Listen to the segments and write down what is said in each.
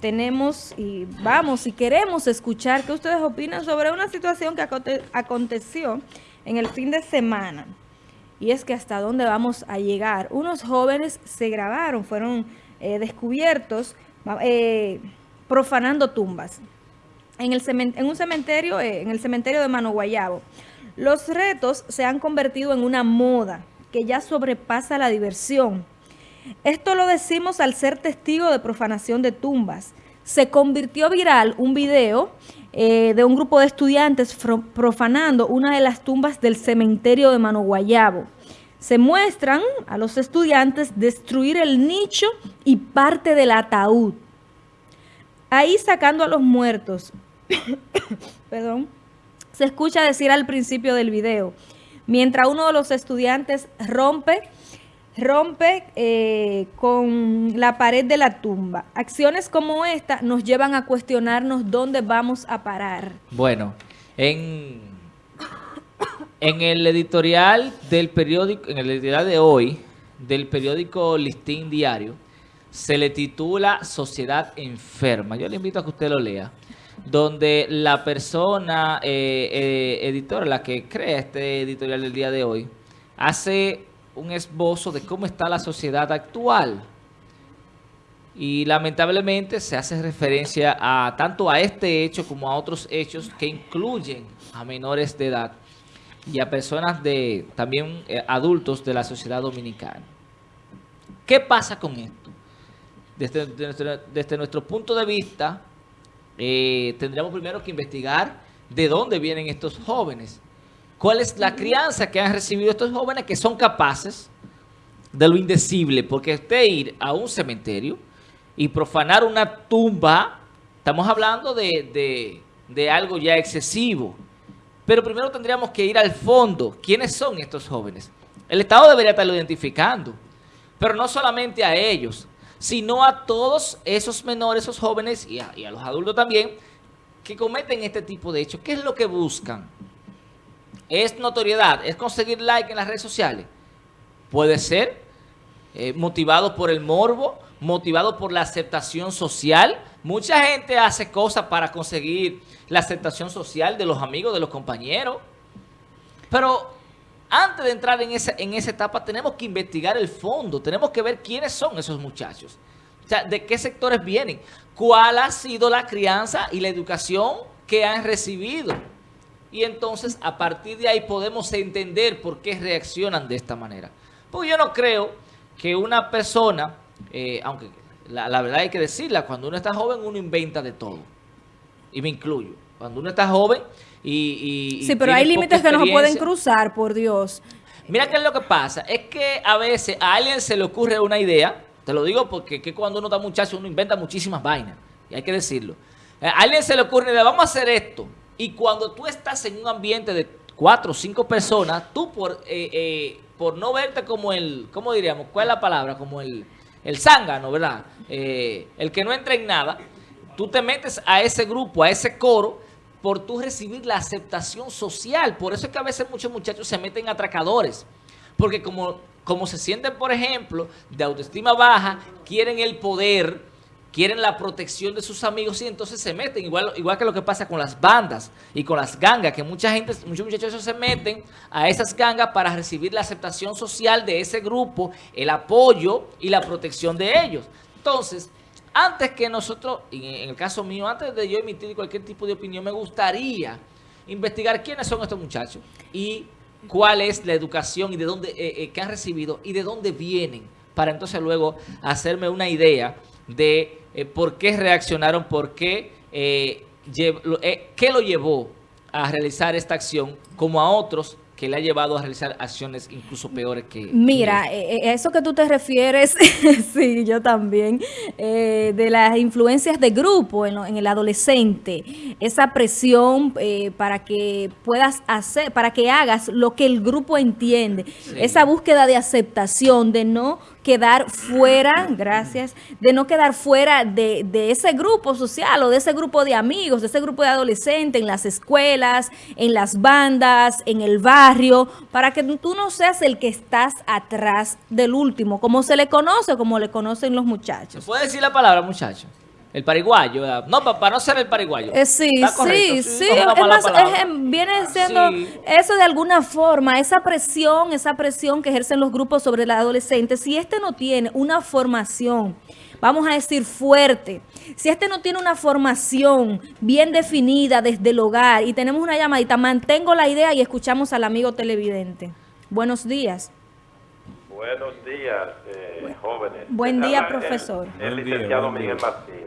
tenemos y vamos y queremos escuchar qué ustedes opinan sobre una situación que aconteció en el fin de semana. Y es que hasta dónde vamos a llegar. Unos jóvenes se grabaron, fueron eh, descubiertos eh, profanando tumbas en, el en un cementerio, eh, en el cementerio de Mano Guayabo. Los retos se han convertido en una moda que ya sobrepasa la diversión. Esto lo decimos al ser testigo de profanación de tumbas. Se convirtió viral un video eh, de un grupo de estudiantes profanando una de las tumbas del cementerio de Mano Guayabo. Se muestran a los estudiantes destruir el nicho y parte del ataúd. Ahí sacando a los muertos. Perdón. Se escucha decir al principio del video, mientras uno de los estudiantes rompe rompe eh, con la pared de la tumba. Acciones como esta nos llevan a cuestionarnos dónde vamos a parar. Bueno, en, en el editorial del periódico, en el editorial de hoy, del periódico Listín Diario, se le titula Sociedad Enferma. Yo le invito a que usted lo lea donde la persona eh, eh, editora, la que crea este editorial del día de hoy, hace un esbozo de cómo está la sociedad actual. Y lamentablemente se hace referencia a tanto a este hecho como a otros hechos que incluyen a menores de edad y a personas de también eh, adultos de la sociedad dominicana. ¿Qué pasa con esto? Desde, nuestro punto de vista, eh, tendríamos primero que investigar de dónde vienen estos jóvenes. ¿Cuál es la crianza que han recibido estos jóvenes que son capaces de lo indecible? Porque usted ir a un cementerio y profanar una tumba, estamos hablando de, de algo ya excesivo. Pero primero tendríamos que ir al fondo. ¿Quiénes son estos jóvenes? El Estado debería estarlo identificando. Pero no solamente a ellos, sino a todos esos menores, esos jóvenes y a, los adultos también que cometen este tipo de hechos. ¿Qué es lo que buscan? ¿Es notoriedad? ¿Es conseguir like en las redes sociales? Puede ser, eh, motivado por el morbo, motivado por la aceptación social. Mucha gente hace cosas para conseguir la aceptación social de los amigos, de los compañeros. Pero antes de entrar en esa, en esa etapa tenemos que investigar el fondo, tenemos que ver quiénes son esos muchachos. O sea, de qué sectores vienen, cuál ha sido la crianza y la educación que han recibido. Y entonces, a partir de ahí podemos entender por qué reaccionan de esta manera. Porque yo no creo que una persona, eh, aunque la, la verdad hay que decirla, cuando uno está joven uno inventa de todo. Y me incluyo. Cuando uno está joven y... sí, pero hay límites que no se pueden cruzar, por Dios. Mira qué es lo que pasa. Es que a veces a alguien se le ocurre una idea. Te lo digo porque que cuando uno está muchacho uno inventa muchísimas vainas. Y hay que decirlo. Eh, a alguien se le ocurre una idea, vamos a hacer esto. Y cuando tú estás en un ambiente de cuatro o cinco personas, tú por, eh, eh, por no verte como el, ¿cómo diríamos? ¿Cuál es la palabra? Como el, el zángano, ¿verdad? el que no entra en nada. Tú te metes a ese grupo, a ese coro por tú recibir la aceptación social. Por eso es que a veces muchos muchachos se meten atracadores. Porque como, como se sienten, por ejemplo, de autoestima baja, quieren el poder, quieren la protección de sus amigos y entonces se meten, igual, igual que lo que pasa con las bandas y con las gangas, que mucha gente, muchos muchachos se meten a esas gangas para recibir la aceptación social de ese grupo, el apoyo y la protección de ellos. Entonces, antes que nosotros, en el caso mío, antes de yo emitir cualquier tipo de opinión, me gustaría investigar quiénes son estos muchachos y cuál es la educación y de dónde eh, eh, que han recibido y de dónde vienen, para entonces luego hacerme una idea de eh, por qué reaccionaron, por qué, qué lo llevó a realizar esta acción como a otros que le ha llevado a realizar acciones incluso peores que... Mira, eh, eh, eso que tú te refieres, sí, yo también, eh, de las influencias de grupo en, el adolescente, esa presión para que puedas hacer, para que hagas lo que el grupo entiende, esa búsqueda de aceptación, de no quedar fuera, gracias, de no quedar fuera de, de, ese grupo social o de ese grupo de amigos, de ese grupo de adolescentes en las escuelas, en las bandas, en el barrio, para que tú no seas el que estás atrás del último, como se le conoce, como le conocen los muchachos. ¿Puede decir la palabra, muchacho? El pariguayo, no, para no ser el pariguayo. Eh, sí, sí, sí, es más, viene siendo eso de alguna forma, esa presión, esa presión que ejercen los grupos sobre el adolescente. Si este no tiene una formación, vamos a decir fuerte, si este no tiene una formación bien definida desde el hogar y tenemos una llamadita, mantengo la idea y escuchamos al amigo televidente. Buenos días. Buenos días, eh, jóvenes. Buen día, profesor. El, licenciado Miguel Martínez.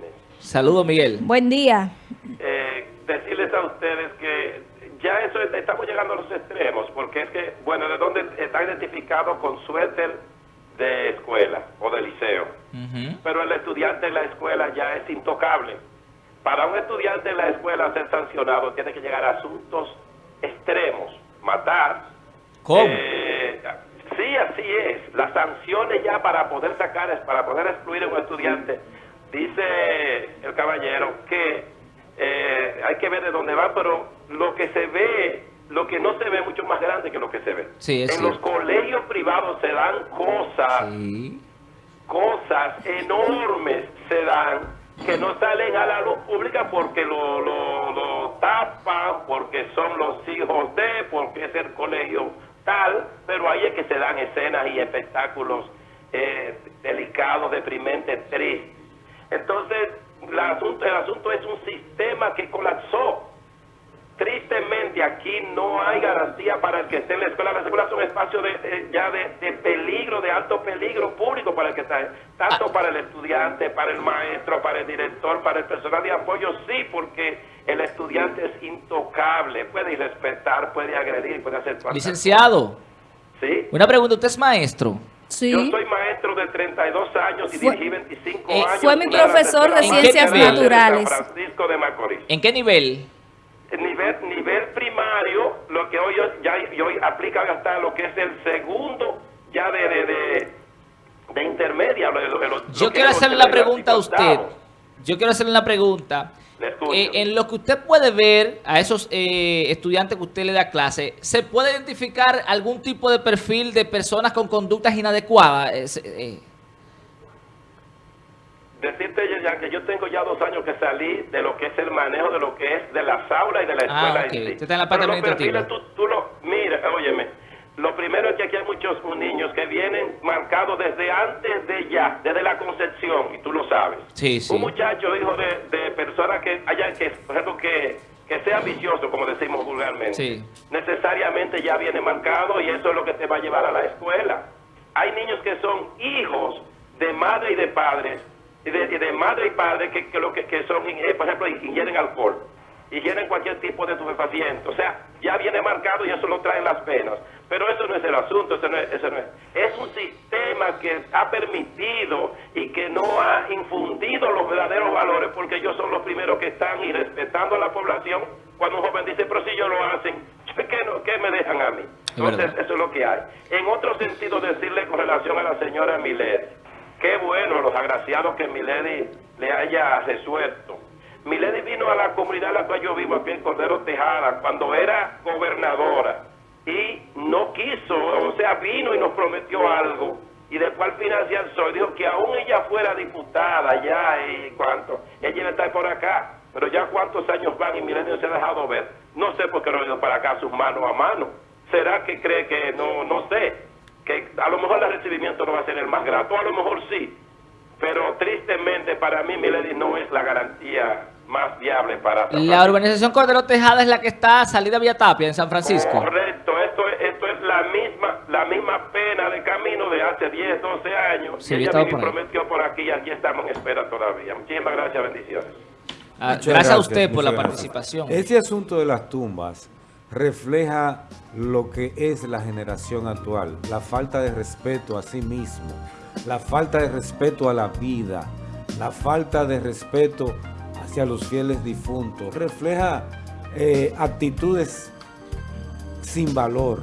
Saludos, Miguel. Buen día. Eh, decirles a ustedes que ya eso estamos llegando a los extremos, porque es que, bueno, de dónde está identificado con suéter de escuela o de liceo, pero el estudiante en la escuela ya es intocable. Para un estudiante en la escuela ser sancionado tiene que llegar a asuntos extremos, matar. ¿Cómo? Eh, Sí, así es. Las sanciones ya para poder sacar, para poder excluir a un estudiante, dice el caballero que eh, hay que ver de dónde va, pero lo que se ve, lo que no se ve es mucho más grande que lo que se ve. en los colegios privados se dan cosas, cosas enormes se dan que no salen a la luz pública porque lo, lo, lo tapan, porque son los hijos de, porque es el colegio tal, pero ahí es que se dan escenas y espectáculos eh, delicados, deprimentes, tristes. Entonces, la asunto, el asunto es un sistema que colapsó. Tristemente aquí no hay garantía para el que esté en la escuela. Las escuelas son espacios de, ya de, peligro, de alto peligro público para el que está, tanto para el estudiante, para el maestro, para el director, para el personal de apoyo, sí, porque el estudiante es intocable, puede irrespetar, puede agredir, puede hacer... Licenciado. Sí. Una pregunta, ¿usted es maestro? Sí. Yo soy maestro de 32 años y dirigí 25 eh, años. Fue mi profesor de ciencias naturales. Francisco de Macorís. ¿En qué nivel? nivel, nivel primario, lo que hoy ya hoy aplica hasta lo que es el segundo ya de, de, de, intermedia. Yo quiero hacerle la pregunta a usted. Yo quiero hacerle una pregunta. Eh, en lo que usted puede ver a esos eh, estudiantes que usted le da clase, ¿se puede identificar algún tipo de perfil de personas con conductas inadecuadas? Eh, Decirte, ya que yo tengo ya dos años que salí de lo que es el manejo de lo que es de las aulas y de la ah, escuela. Ah, okay. Usted está en la parte administrativa. Tú, tú lo, mira, óyeme, lo primero es que aquí hay muchos niños que vienen marcados desde antes de ya, desde la concepción, y tú lo sabes. Sí, sí. Un muchacho, hijo de, de personas que haya que, por ejemplo, que, que sea ambicioso, como decimos vulgarmente, sí. necesariamente ya viene marcado y eso es lo que te va a llevar a la escuela. Hay niños que son hijos de madre y de padres de, de madre y padre que, que lo que, que son, eh, por ejemplo, ingieren alcohol, ingieren cualquier tipo de estupefaciente. O sea, ya viene marcado y eso lo traen las penas. Pero eso no es el asunto, eso no es, eso no es. Es un sistema que ha permitido y que no ha infundido los verdaderos valores porque ellos son los primeros que están y respetando a la población. Cuando un joven dice, pero si ellos lo hacen, ¿qué, no, qué me dejan a mí? Entonces, eso es lo que hay. En otro sentido, decirle con relación a la señora Milet, Qué bueno los agraciados que Milady le haya resuelto. Milady vino a la comunidad en la cual yo vivo, aquí en Cordero Tejada, cuando era gobernadora. Y no quiso, o sea, vino y nos prometió algo. Y después al final se alzó y dijo que aún ella fuera diputada ya y cuánto, ella está por acá, pero ya cuántos años van y Milenio se ha dejado ver. No sé por qué no ha ido para acá sus manos a mano. ¿Será que cree que no, no sé? que a lo mejor el recibimiento no va a ser el más grato, a lo mejor sí, pero tristemente para mí Milady no es la garantía más viable para... La urbanización Cordero Tejada es la que está salida vía Tapia en San Francisco. Correcto, esto, esto es la misma la misma pena de camino de hace 10, 12 años. Sí, ella me prometió por aquí y aquí estamos en espera todavía. Muchísimas gracias, bendiciones. Ah, gracias, a usted por la participación. Ese asunto de las tumbas refleja lo que es la generación actual, la falta de respeto a sí mismo, la falta de respeto a la vida, la falta de respeto hacia los fieles difuntos, refleja eh, actitudes sin valor.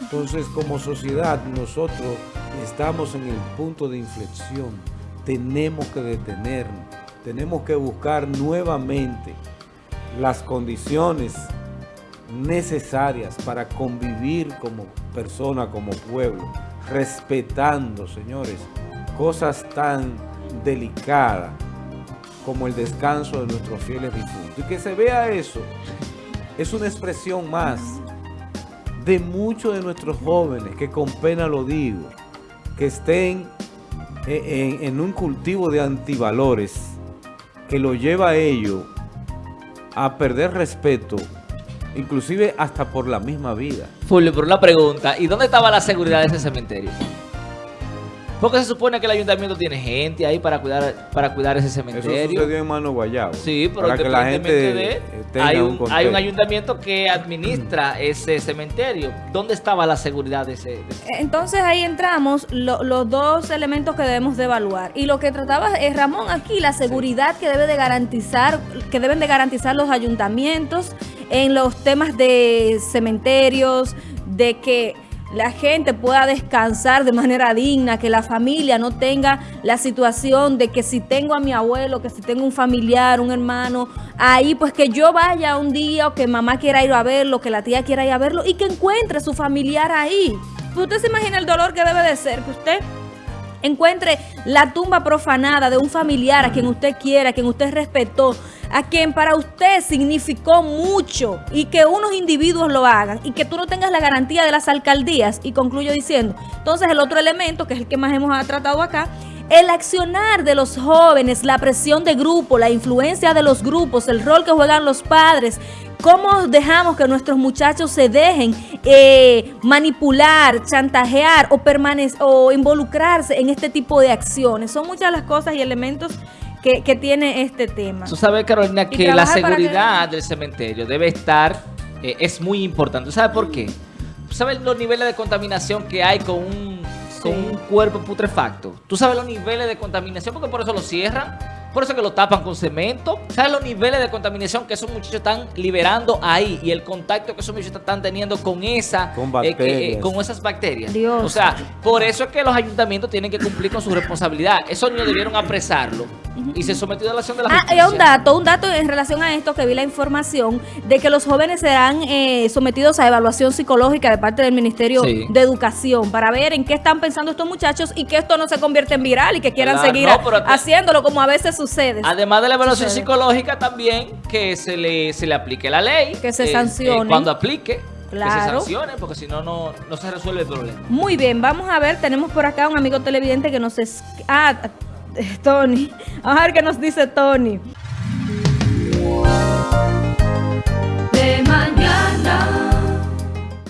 Entonces, como sociedad, nosotros estamos en el punto de inflexión, tenemos que detenernos, tenemos que buscar nuevamente las condiciones necesarias para convivir como persona, como pueblo, respetando, señores, cosas tan delicadas como el descanso de nuestros fieles difuntos. Y que se vea eso es una expresión más de muchos de nuestros jóvenes, que con pena lo digo, que estén en, en un cultivo de antivalores que lo lleva a ello a perder respeto, inclusive hasta por la misma vida. Fulvio, por una pregunta, ¿y dónde estaba la seguridad de ese cementerio? Porque se supone que el ayuntamiento tiene gente ahí para cuidar para cuidar ese cementerio. Eso sucedió en Mano Guayabo. Sí, pero para que la gente de, eh, tenga hay, un hay un ayuntamiento que administra ese cementerio. ¿Dónde estaba la seguridad de ese? de ese- Entonces ahí entramos lo- los dos elementos que debemos de evaluar. Y lo que trataba es Ramón aquí, la seguridad que debe de garantizar, que deben de garantizar los ayuntamientos en los temas de cementerios, de que la gente pueda descansar de manera digna, que la familia no tenga la situación de que si tengo a mi abuelo, que si tengo un familiar, un hermano, ahí pues que yo vaya un día o que mamá quiera ir a verlo, que la tía quiera ir a verlo y que encuentre su familiar ahí. Pues usted se imagina el dolor que debe de ser, que usted encuentre la tumba profanada de un familiar a quien usted quiera, a quien usted respetó, a quien para usted significó mucho y que unos individuos lo hagan y que tú no tengas la garantía de las alcaldías. Y concluyo diciendo, entonces el otro elemento, que es el que más hemos tratado acá, el accionar de los jóvenes, la presión de grupo, la influencia de los grupos, el rol que juegan los padres, cómo dejamos que nuestros muchachos se dejen eh, manipular, chantajear o, o involucrarse en este tipo de acciones. Son muchas las cosas y elementos que, que tiene este tema. Tú sabes, Carolina, que la que- seguridad del cementerio debe estar, eh, es muy importante. ¿Tú sabes por qué? ¿Tú sabes los niveles de contaminación que hay con un, con un cuerpo putrefacto? ¿Tú sabes los niveles de contaminación? Porque por eso lo cierran. Por eso que lo tapan con cemento. ¿Sabes los niveles de contaminación que esos muchachos están liberando ahí? Y el contacto que esos muchachos están teniendo con esa Con eh, que, eh, con esas bacterias. Dios. O sea, por eso es que los ayuntamientos tienen que cumplir con su responsabilidad. Esos niños debieron apresarlo y ser sometidos a la acción de la Ah, y justicia. un dato, un dato en relación a esto que vi la información de que los jóvenes serán eh, sometidos a evaluación psicológica de parte del Ministerio Sí. de Educación para ver en qué están pensando estos muchachos y que esto no se convierta en viral y que quieran Claro, seguir no, a- haciéndolo como a veces sucede. Además de la evaluación Sucede. psicológica también que se le, se le aplique la ley. Que se eh, eh, sancione. cuando aplique, que se Claro. sancione, porque si no, no no se resuelve el problema. Muy bien, vamos a ver, tenemos por acá un amigo televidente que nos es... Ah, Tony. A ver qué nos dice Tony.